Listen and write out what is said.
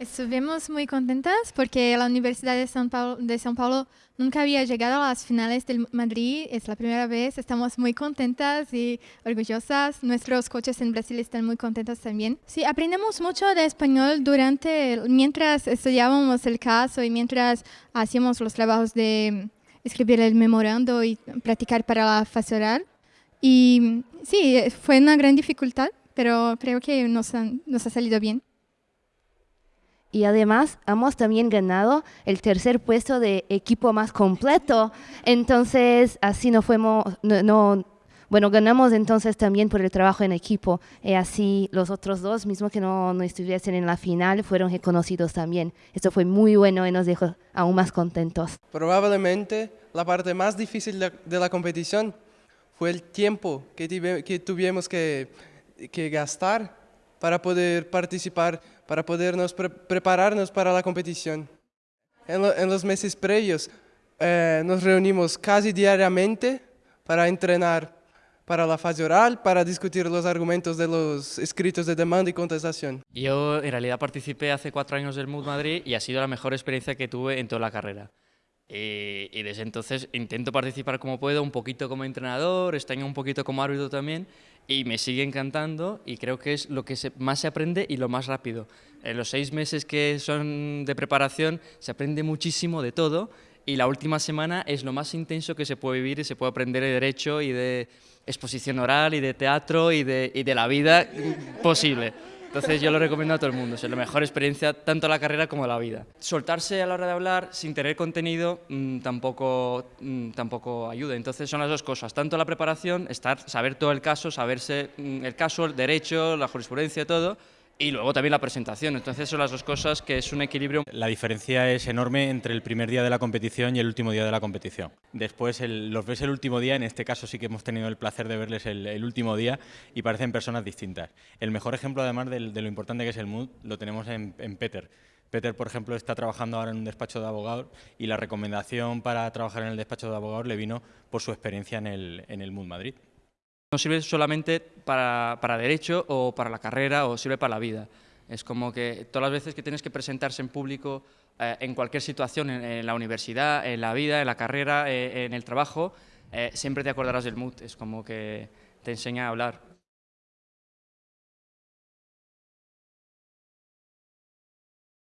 Estuvimos muy contentas porque la Universidad de São, Paulo, de São Paulo nunca había llegado a las finales del Madrid, es la primera vez, estamos muy contentas y orgullosas. Nuestros coaches en Brasil están muy contentos también. Sí, aprendemos mucho de español durante, mientras estudiábamos el caso y mientras hacíamos los trabajos de escribir el memorando y practicar para la fase oral. Y sí, fue una gran dificultad, pero creo que nos, han, nos ha salido bien y además hemos también ganado el tercer puesto de equipo más completo. Entonces, así no fuimos, no, bueno, ganamos entonces también por el trabajo en equipo. Y así los otros dos, mismo que no, no estuviesen en la final, fueron reconocidos también. Esto fue muy bueno y nos dejó aún más contentos. Probablemente la parte más difícil de, la competición fue el tiempo que, que tuvimos que, que gastar para poder participar, para podernos prepararnos para la competición. En, los meses previos eh, nos reunimos casi diariamente para entrenar para la fase oral, para discutir los argumentos de los escritos de demanda y contestación. Yo en realidad participé hace cuatro años del MUD Madrid y ha sido la mejor experiencia que tuve en toda la carrera. Y, y desde entonces intento participar como puedo, un poquito como entrenador, estoy un poquito como árbitro también y me sigue encantando y creo que es lo que más se aprende y lo más rápido. En los seis meses que son de preparación se aprende muchísimo de todo y la última semana es lo más intenso que se puede vivir y se puede aprender de derecho y de exposición oral y de teatro y de, y de la vida posible. Entonces yo lo recomiendo a todo el mundo, es la mejor experiencia tanto la carrera como la vida. Soltarse a la hora de hablar sin tener contenido mm, tampoco, mm, tampoco ayuda, entonces son las dos cosas, tanto la preparación, estar, saber todo el caso, saberse mm, el caso, el derecho, la jurisprudencia, todo, y luego también la presentación. Entonces son las dos cosas que es un equilibrio. La diferencia es enorme entre el primer día de la competición y el último día de la competición. Después los ves el último día, en este caso sí que hemos tenido el placer de verles el, último día y parecen personas distintas. El mejor ejemplo además de, lo importante que es el mood lo tenemos en, Peter. Peter, por ejemplo, está trabajando ahora en un despacho de abogados y la recomendación para trabajar en el despacho de abogados le vino por su experiencia en el, en el Mood Madrid. No sirve solamente para, para, derecho o para la carrera o sirve para la vida. Es como que todas las veces que tienes que presentarse en público, eh, en cualquier situación, en, la universidad, en la vida, en la carrera, eh, en el trabajo, eh, siempre te acordarás del mood. Es como que te enseña a hablar.